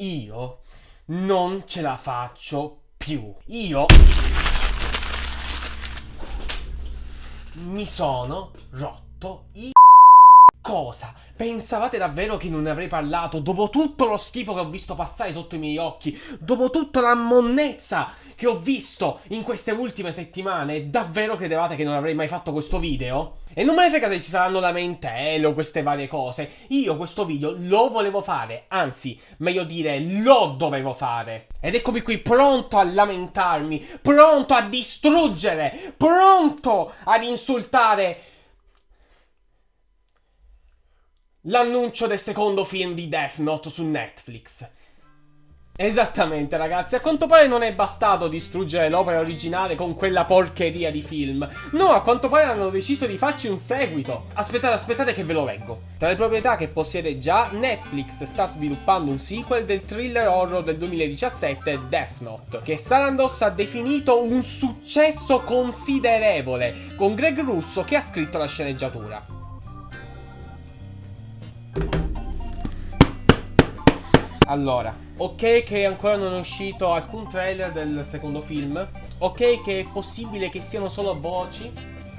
Io non ce la faccio più. Io mi sono rotto i Cosa? Pensavate davvero che non ne avrei parlato dopo tutto lo schifo che ho visto passare sotto i miei occhi? Dopo tutta la monnezza che ho visto in queste ultime settimane? Davvero credevate che non avrei mai fatto questo video? E non me ne frega se ci saranno lamentele o queste varie cose. Io questo video lo volevo fare, anzi, meglio dire, lo dovevo fare. Ed eccomi qui pronto a lamentarmi, pronto a distruggere, pronto ad insultare l'annuncio del secondo film di Death Note su Netflix. Esattamente ragazzi, a quanto pare non è bastato distruggere l'opera originale con quella porcheria di film. No, a quanto pare hanno deciso di farci un seguito. Aspettate, aspettate che ve lo leggo. Tra le proprietà che possiede già, Netflix sta sviluppando un sequel del thriller horror del 2017 Death Note, che Sarandos ha definito un successo considerevole, con Greg Russo che ha scritto la sceneggiatura. Allora, ok che ancora non è uscito alcun trailer del secondo film. Ok che è possibile che siano solo voci,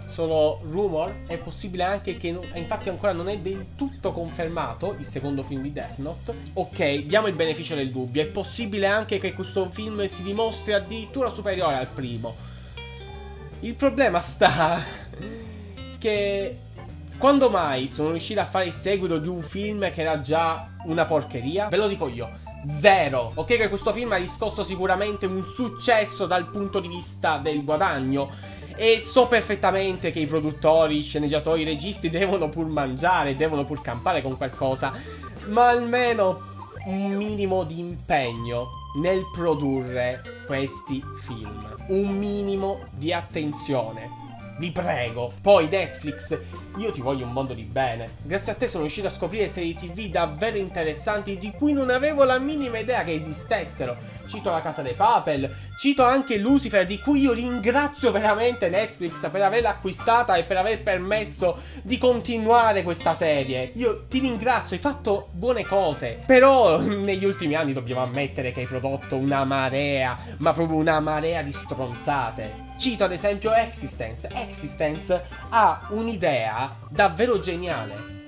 solo rumor. È possibile anche che infatti ancora non è del tutto confermato il secondo film di Death Note. Ok, diamo il beneficio del dubbio. È possibile anche che questo film si dimostri addirittura superiore al primo. Il problema sta che quando mai sono riuscito a fare il seguito di un film che era già una porcheria? Ve lo dico io. Zero. Ok che questo film ha riscosso sicuramente un successo dal punto di vista del guadagno. E so perfettamente che i produttori, i sceneggiatori, i registi devono pur mangiare, devono pur campare con qualcosa. Ma almeno un minimo di impegno nel produrre questi film. Un minimo di attenzione vi prego. Poi Netflix, io ti voglio un mondo di bene. Grazie a te sono riuscito a scoprire serie tv davvero interessanti di cui non avevo la minima idea che esistessero. Cito La Casa dei Papel, cito anche Lucifer di cui io ringrazio veramente Netflix per averla acquistata e per aver permesso di continuare questa serie. Io ti ringrazio, hai fatto buone cose. Però negli ultimi anni dobbiamo ammettere che hai prodotto una marea, ma proprio una marea di stronzate. Cito ad esempio Existence. Existence ha un'idea davvero geniale.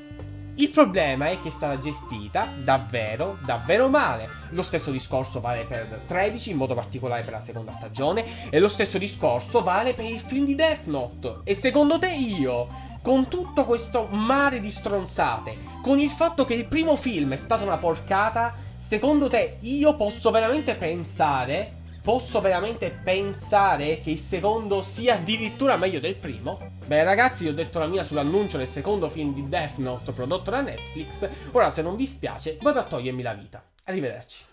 Il problema è che è stata gestita davvero, davvero male. Lo stesso discorso vale per 13, in modo particolare per la seconda stagione, e lo stesso discorso vale per il film di Death Note. E secondo te io, con tutto questo mare di stronzate, con il fatto che il primo film è stata una porcata, secondo te io posso veramente pensare Posso veramente pensare che il secondo sia addirittura meglio del primo? Beh ragazzi, io ho detto la mia sull'annuncio del secondo film di Death Note prodotto da Netflix. Ora se non vi spiace, vado a togliermi la vita. Arrivederci.